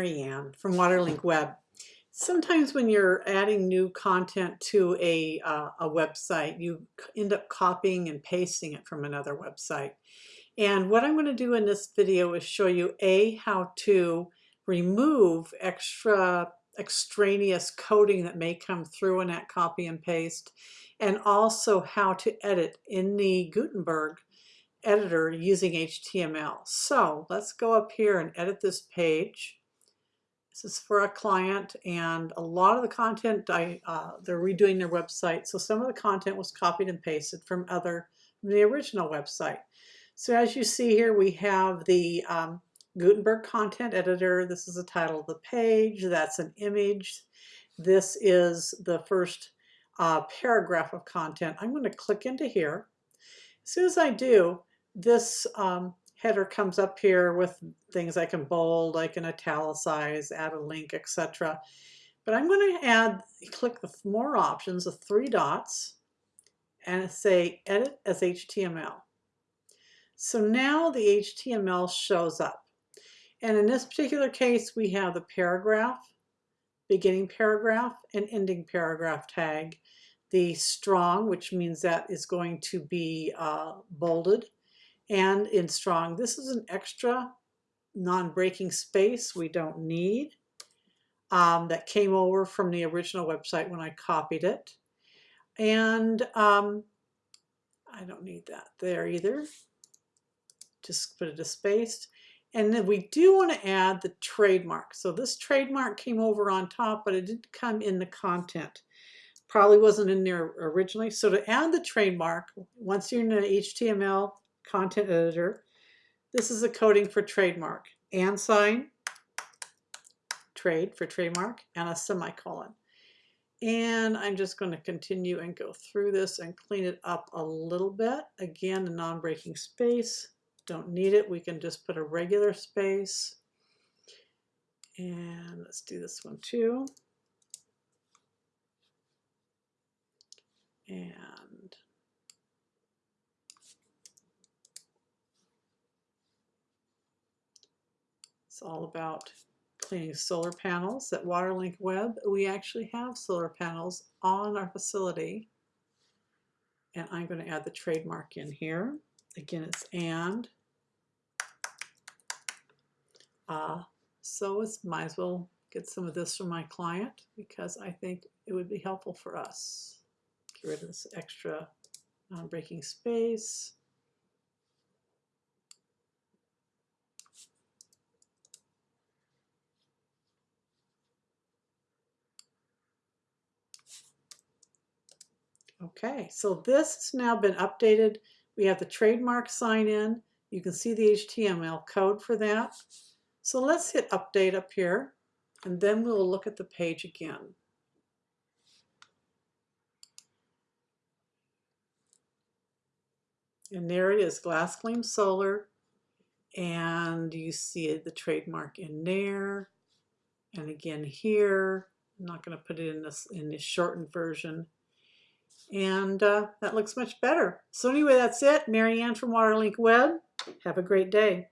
Marianne from Waterlink Web. Sometimes when you're adding new content to a, uh, a website, you end up copying and pasting it from another website. And what I'm going to do in this video is show you A, how to remove extra extraneous coding that may come through in that copy and paste, and also how to edit in the Gutenberg editor using HTML. So let's go up here and edit this page. This is for a client and a lot of the content, I, uh, they're redoing their website. So some of the content was copied and pasted from other, from the original website. So as you see here, we have the um, Gutenberg content editor. This is the title of the page. That's an image. This is the first uh, paragraph of content. I'm going to click into here. As soon as I do, this um, header comes up here with things I can bold, I can italicize, add a link, etc. But I'm going to add, click the more options, the three dots, and say edit as HTML. So now the HTML shows up. And in this particular case, we have the paragraph, beginning paragraph, and ending paragraph tag. The strong, which means that is going to be uh, bolded, and in strong. This is an extra non-breaking space we don't need um, that came over from the original website when I copied it. And um, I don't need that there either. Just put it a space. And then we do want to add the trademark. So this trademark came over on top, but it didn't come in the content. Probably wasn't in there originally. So to add the trademark, once you're in the HTML content editor. This is a coding for trademark. And sign, trade for trademark, and a semicolon. And I'm just going to continue and go through this and clean it up a little bit. Again, a non-breaking space. Don't need it. We can just put a regular space. And let's do this one too. And It's all about cleaning solar panels at Waterlink Web. We actually have solar panels on our facility. And I'm going to add the trademark in here. Again, it's and. Uh, so it's might as well get some of this from my client because I think it would be helpful for us. Get rid of this extra non-breaking space. Okay, so this has now been updated. We have the trademark sign in. You can see the HTML code for that. So let's hit update up here and then we'll look at the page again. And there it is, Glass Gleam Solar. And you see the trademark in there. And again here. I'm not going to put it in this in this shortened version and uh, that looks much better. So anyway, that's it. Marianne from Waterlink Web. Have a great day.